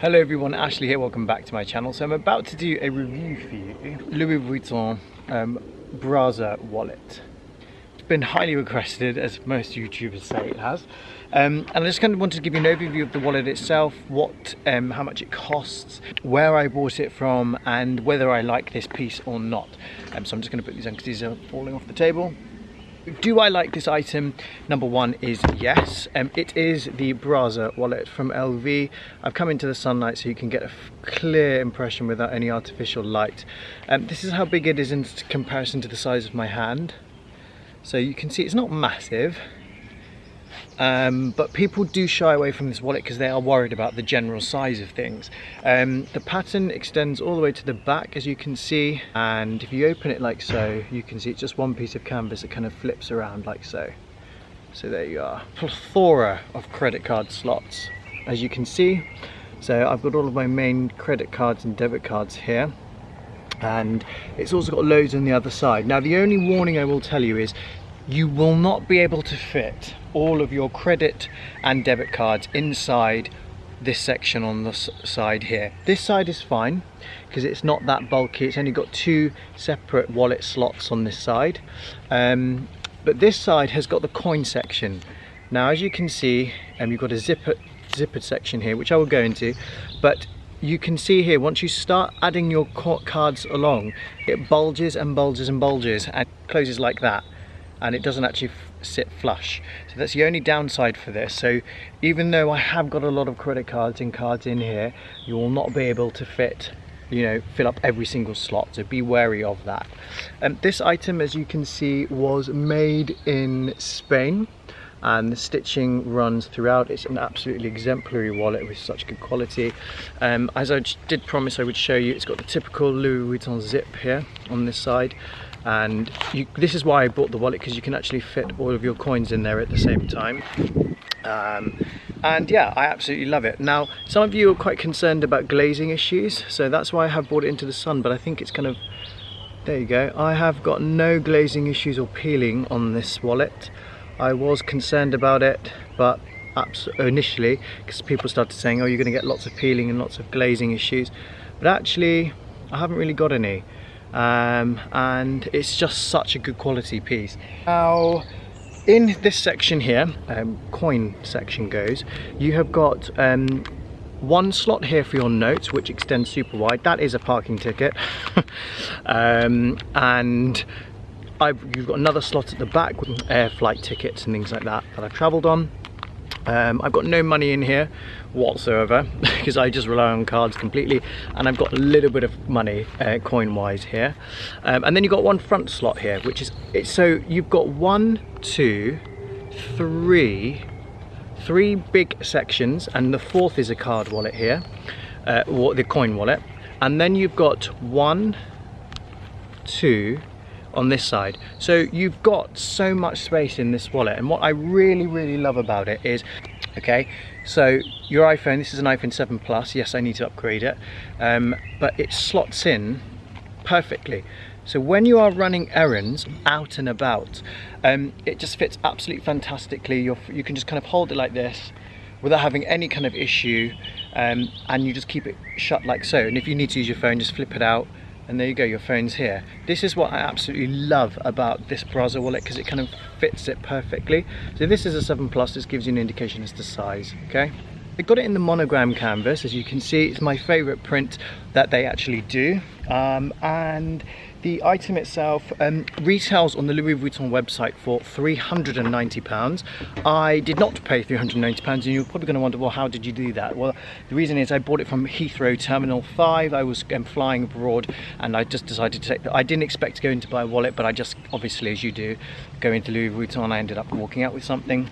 Hello everyone, Ashley here, welcome back to my channel. So I'm about to do a review for you, Louis Vuitton um, Brazza wallet. It's been highly requested, as most YouTubers say it has. Um, and I just kind of wanted to give you an overview of the wallet itself, what, um, how much it costs, where I bought it from, and whether I like this piece or not. Um, so I'm just going to put these on because these are falling off the table. Do I like this item? Number one is yes. Um, it is the Brazza wallet from LV. I've come into the sunlight so you can get a clear impression without any artificial light. Um, this is how big it is in comparison to the size of my hand. So you can see it's not massive. Um, but people do shy away from this wallet because they are worried about the general size of things. Um, the pattern extends all the way to the back as you can see and if you open it like so you can see it's just one piece of canvas that kind of flips around like so. So there you are. Plethora of credit card slots as you can see. So I've got all of my main credit cards and debit cards here and it's also got loads on the other side. Now the only warning I will tell you is you will not be able to fit all of your credit and debit cards inside this section on the side here. This side is fine because it's not that bulky. It's only got two separate wallet slots on this side. Um, but this side has got the coin section. Now, as you can see, um, you've got a zipper, zippered section here, which I will go into, but you can see here, once you start adding your cards along, it bulges and bulges and bulges and closes like that and it doesn't actually sit flush. So that's the only downside for this. So even though I have got a lot of credit cards and cards in here, you will not be able to fit you know fill up every single slot. So be wary of that. Um, this item as you can see was made in Spain and the stitching runs throughout. It's an absolutely exemplary wallet with such good quality. Um, as I did promise I would show you it's got the typical Louis Vuitton zip here on this side and you, this is why I bought the wallet because you can actually fit all of your coins in there at the same time. Um, and yeah I absolutely love it. Now some of you are quite concerned about glazing issues so that's why I have brought it into the sun but I think it's kind of there you go. I have got no glazing issues or peeling on this wallet. I was concerned about it but initially because people started saying oh you're going to get lots of peeling and lots of glazing issues. But actually I haven't really got any um, and it's just such a good quality piece. Now in this section here, um, coin section goes, you have got um, one slot here for your notes which extends super wide, that is a parking ticket. Um, and I've, you've got another slot at the back with air flight tickets and things like that that I've travelled on um, I've got no money in here whatsoever because I just rely on cards completely and I've got a little bit of money uh, coin wise here. Um, and then you've got one front slot here which is it's so you've got one two three three big sections and the fourth is a card wallet here uh, the coin wallet. And then you've got one two on this side. So you've got so much space in this wallet and what I really, really love about it is, okay, so your iPhone, this is an iPhone 7 Plus, yes I need to upgrade it, um, but it slots in perfectly. So when you are running errands out and about, um, it just fits absolutely fantastically. You're, you can just kind of hold it like this without having any kind of issue um, and you just keep it shut like so. And if you need to use your phone, just flip it out and there you go your phone's here. This is what I absolutely love about this Brazza wallet because it kind of fits it perfectly. So this is a 7 plus this gives you an indication as to size okay? I got it in the monogram canvas. As you can see it's my favorite print that they actually do. Um, and the item itself um, retails on the Louis Vuitton website for £390. I did not pay £390 and you're probably going to wonder, well, how did you do that? Well, the reason is I bought it from Heathrow Terminal 5. I was um, flying abroad and I just decided to take, I didn't expect to go into buy a wallet, but I just, obviously as you do, go into Louis Vuitton. I ended up walking out with something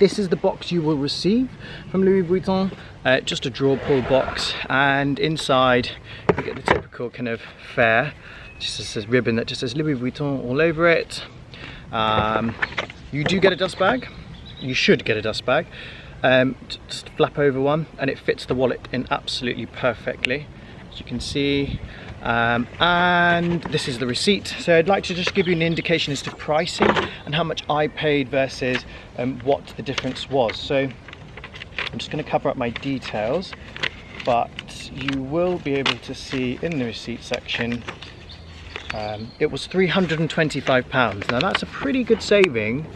this is the box you will receive from Louis Vuitton uh, just a draw pull box and inside you get the typical kind of fare just this ribbon that just says Louis Vuitton all over it. Um, you do get a dust bag. You should get a dust bag. Um, just flap over one and it fits the wallet in absolutely perfectly. As you can see, um, and this is the receipt. So I'd like to just give you an indication as to pricing and how much I paid versus um, what the difference was. So I'm just going to cover up my details but you will be able to see in the receipt section um, it was 325 pounds. Now that's a pretty good saving.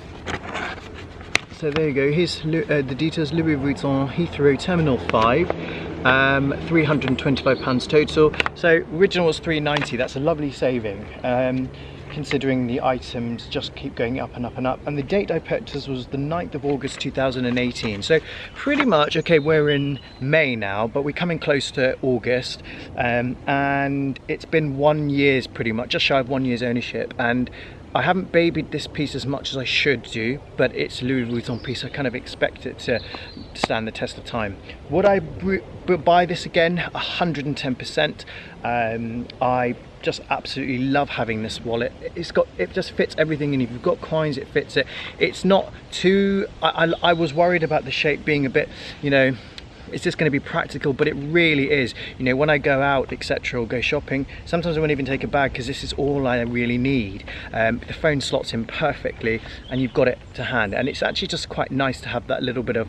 So there you go. Here's uh, the details Louis Vuitton Heathrow Terminal 5 um, 325 pounds total so original was 390 that's a lovely saving um, considering the items just keep going up and up and up. And the date I purchased was the 9th of August 2018. So pretty much, okay, we're in May now, but we're coming close to August. Um, and it's been one year's pretty much, just shy of one year's ownership. And I haven't babied this piece as much as I should do, but it's Louis Vuitton piece. I kind of expect it to stand the test of time. Would I buy this again? 110%. Um, I just absolutely love having this wallet. It's got, it just fits everything and if you've got coins, it fits it. It's not too, I, I, I was worried about the shape being a bit, you know, is this going to be practical but it really is. You know when I go out etc or go shopping sometimes I won't even take a bag because this is all I really need. Um, the phone slots in perfectly and you've got it to hand. And it's actually just quite nice to have that little bit of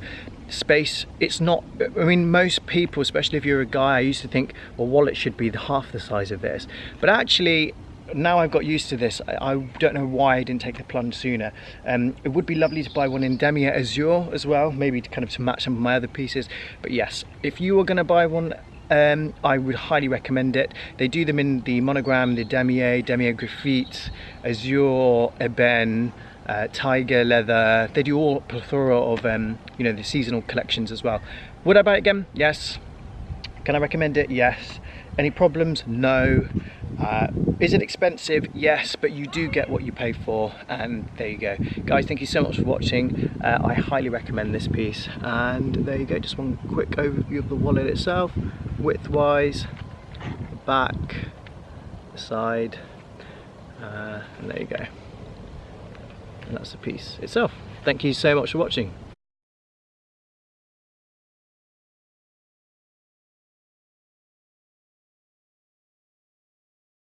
space. It's not I mean most people especially if you're a guy I used to think well wallet should be half the size of this. But actually now I've got used to this, I, don't know why I didn't take the plunge sooner. Um, it would be lovely to buy one in Damier Azur as well, maybe to kind of to match some of my other pieces. But yes, if you were going to buy one, um, I would highly recommend it. They do them in the monogram, the Damier, Damier Graphite, Azur, Ebène, uh, Taiga leather. They do all plethora of um, you know the seasonal collections as well. Would I buy it again? Yes. Can I recommend it? Yes. Any problems? No. Uh, is it expensive? Yes, but you do get what you pay for and there you go. Guys, thank you so much for watching. Uh, I highly recommend this piece and there you go, just one quick overview of the wallet itself, width-wise, back, side, uh, and there you go. And that's the piece itself. Thank you so much for watching.